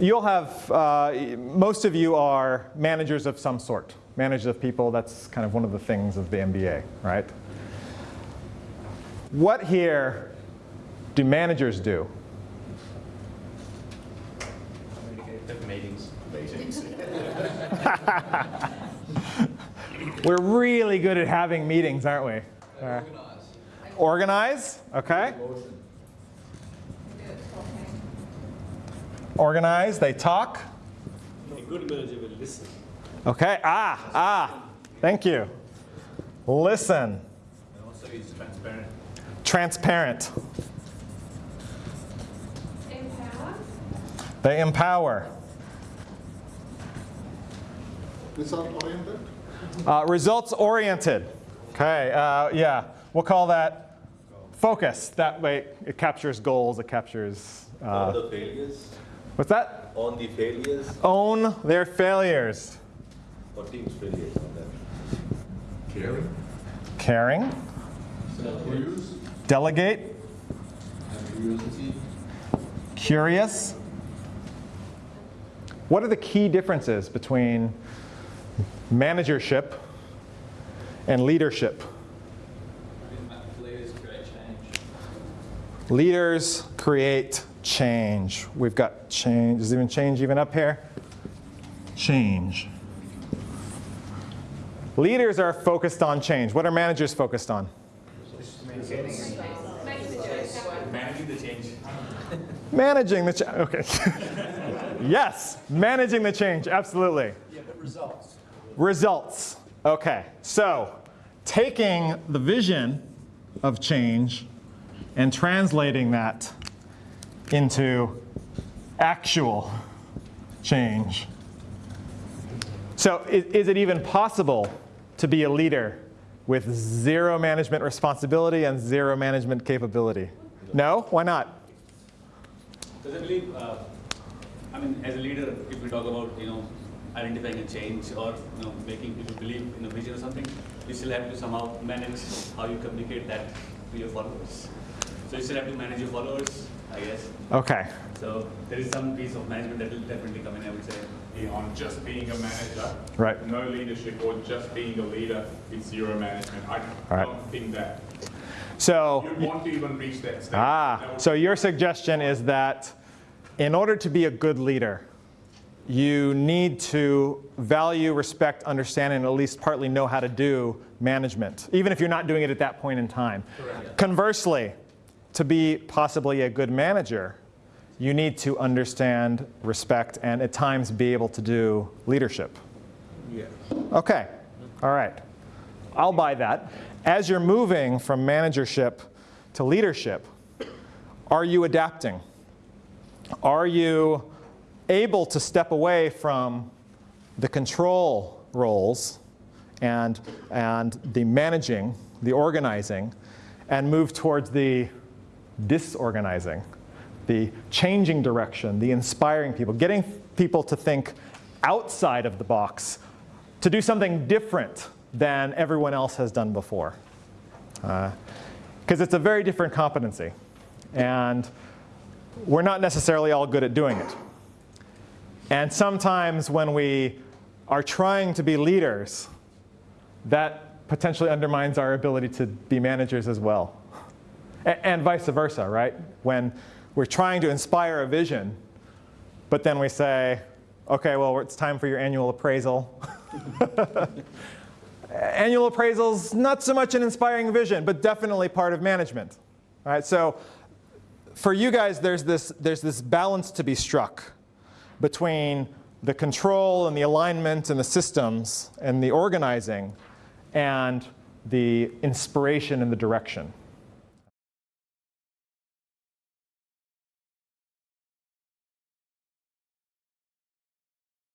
you'll have, uh, most of you are managers of some sort. Managers of people, that's kind of one of the things of the MBA, right? What here do managers do? Meetings. Meetings. We're really good at having meetings, aren't we? Uh, organize, okay. Organize, they talk. A good manager will listen. Okay, ah, ah, thank you. Listen. And also is transparent. Transparent. Empower. They empower. Result oriented. Uh, results oriented. Okay, uh, yeah, we'll call that focus. That way it captures goals, it captures, uh, the failures, what's that? on the failures, Own their failures. or team's failures on that. Caring. Caring, Self-use. delegate, And curiosity. curious. What are the key differences between managership and leadership? Leaders create change. Leaders create change. We've got change. Is even change even up here? Change. Leaders are focused on change. What are managers focused on? Managing the change. Managing the change. Okay. yes, managing the change. Absolutely. Yeah, but results. Results. Okay. So taking the vision of change and translating that into actual change. So is, is it even possible to be a leader with zero management responsibility and zero management capability? No? Why not? Because I believe, uh, I mean, as a leader, if we talk about, you know, identifying a change or, you know, making people believe in a vision or something, you still have to somehow manage how you communicate that to your followers. So you still have to manage your followers, I guess. Okay. So there is some piece of management that will definitely come in, I would say. on just being a manager. Right. No leadership or just being a leader with zero management. I All right. don't think that. So You'd want to even reach that stage. Ah, That so your suggestion is that in order to be a good leader, you need to value, respect, understand, and at least partly know how to do management, even if you're not doing it at that point in time. Conversely, to be possibly a good manager, you need to understand, respect, and at times be able to do leadership. Yeah. Okay, all right. I'll buy that. As you're moving from managership to leadership, are you adapting? Are you able to step away from the control roles and, and the managing, the organizing, and move towards the disorganizing, the changing direction, the inspiring people, getting people to think outside of the box, to do something different than everyone else has done before. Uh, because it's a very different competency. And we're not necessarily all good at doing it. And sometimes when we are trying to be leaders, that potentially undermines our ability to be managers as well. And vice versa, right? When we're trying to inspire a vision, but then we say, okay, well, it's time for your annual appraisal. annual appraisal's not so much an inspiring vision, but definitely part of management. All right, so for you guys, there's this, there's this balance to be struck between the control and the alignment and the systems and the organizing and the inspiration and the direction.